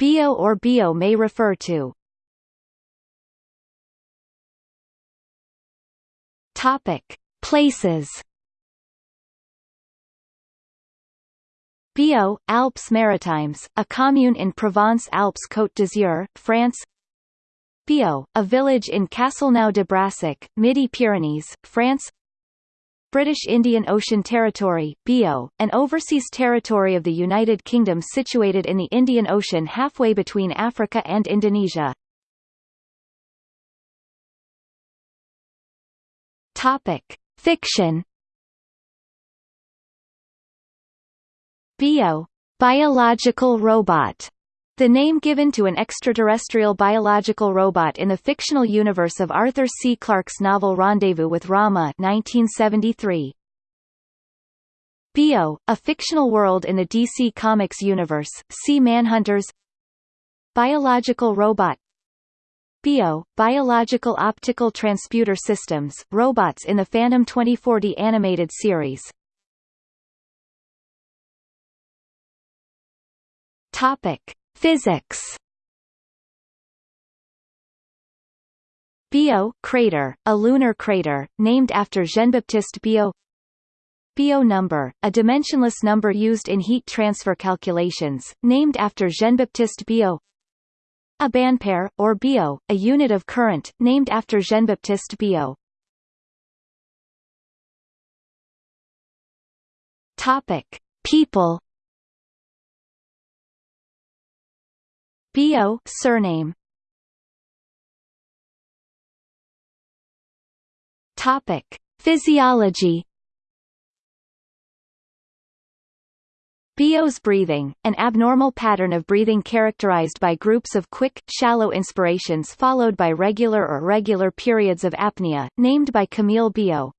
Biot or bio may refer to Topic: Places. Biot, Alpes Maritimes, a commune in Provence-Alpes-Côte d'Azur, France. Biot, a village in Castelnau-de-Brassac, Midi-Pyrenees, France. British Indian Ocean Territory BIOT, an overseas territory of the United Kingdom situated in the Indian Ocean halfway between Africa and Indonesia. Topic: Fiction. Bio, biological robot. The name given to an extraterrestrial biological robot in the fictional universe of Arthur C. Clarke's novel Rendezvous with Rama 1973. Bio, a fictional world in the DC Comics universe, see Manhunters Biological robot BIOT, Biological Optical Transputer Systems, robots in the Phantom 2040 animated series. Topic: Physics. Biot crater, a lunar crater, named after Jean-Baptiste Biot Biot number, a dimensionless number used in heat transfer calculations, named after Jean-Baptiste Biot abampere, or biot, a unit of current, named after Jean-Baptiste Biot. Topic: People. Biot surname. Topic: Physiology. Biot's breathing, an abnormal pattern of breathing characterized by groups of quick, shallow inspirations followed by regular or irregular periods of apnea, named by Camille Biot.